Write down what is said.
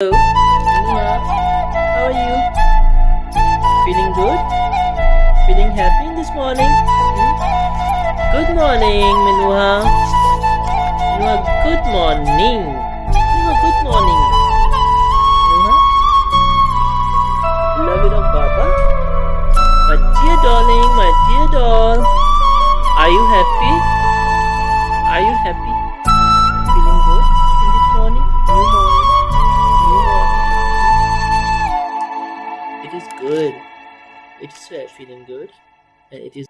Hello, Nima. How are you? Feeling good? Feeling happy this morning? Hmm? Good morning, Minuha. Minuha, good morning. Minuha, good morning. Minuha? Love it up, Papa. My dear darling, my dear doll. Are you happy? Are you happy? It is good. Uh, feeling good. And it is